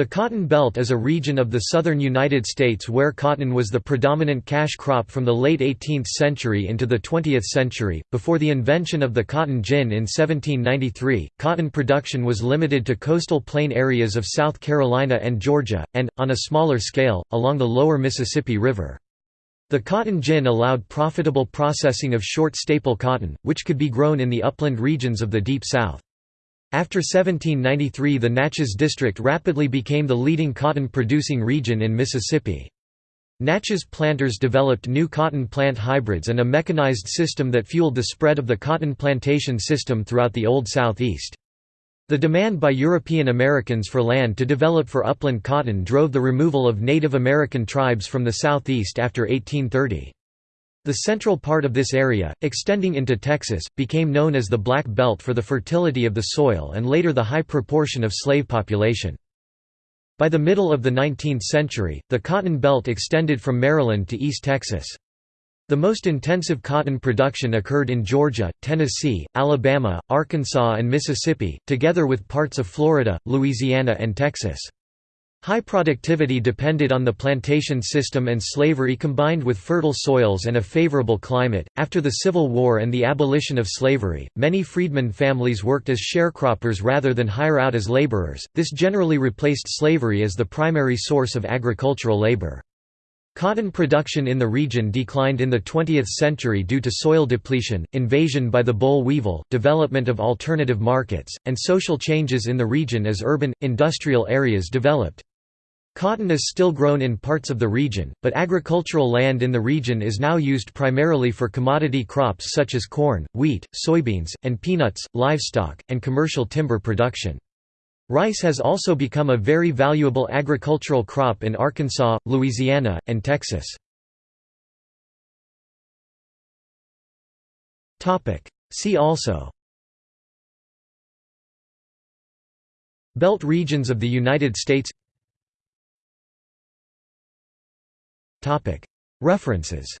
The Cotton Belt is a region of the southern United States where cotton was the predominant cash crop from the late 18th century into the 20th century. Before the invention of the cotton gin in 1793, cotton production was limited to coastal plain areas of South Carolina and Georgia, and, on a smaller scale, along the lower Mississippi River. The cotton gin allowed profitable processing of short staple cotton, which could be grown in the upland regions of the Deep South. After 1793 the Natchez District rapidly became the leading cotton-producing region in Mississippi. Natchez planters developed new cotton plant hybrids and a mechanized system that fueled the spread of the cotton plantation system throughout the Old Southeast. The demand by European Americans for land to develop for upland cotton drove the removal of Native American tribes from the Southeast after 1830. The central part of this area, extending into Texas, became known as the Black Belt for the fertility of the soil and later the high proportion of slave population. By the middle of the 19th century, the Cotton Belt extended from Maryland to East Texas. The most intensive cotton production occurred in Georgia, Tennessee, Alabama, Arkansas and Mississippi, together with parts of Florida, Louisiana and Texas. High productivity depended on the plantation system and slavery combined with fertile soils and a favorable climate. After the Civil War and the abolition of slavery, many freedmen families worked as sharecroppers rather than hire out as laborers. This generally replaced slavery as the primary source of agricultural labor. Cotton production in the region declined in the 20th century due to soil depletion, invasion by the boll weevil, development of alternative markets, and social changes in the region as urban, industrial areas developed. Cotton is still grown in parts of the region, but agricultural land in the region is now used primarily for commodity crops such as corn, wheat, soybeans, and peanuts, livestock, and commercial timber production. Rice has also become a very valuable agricultural crop in Arkansas, Louisiana, and Texas. See also Belt regions of the United States References